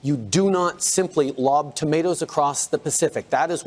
You do not simply lob tomatoes across the Pacific. That is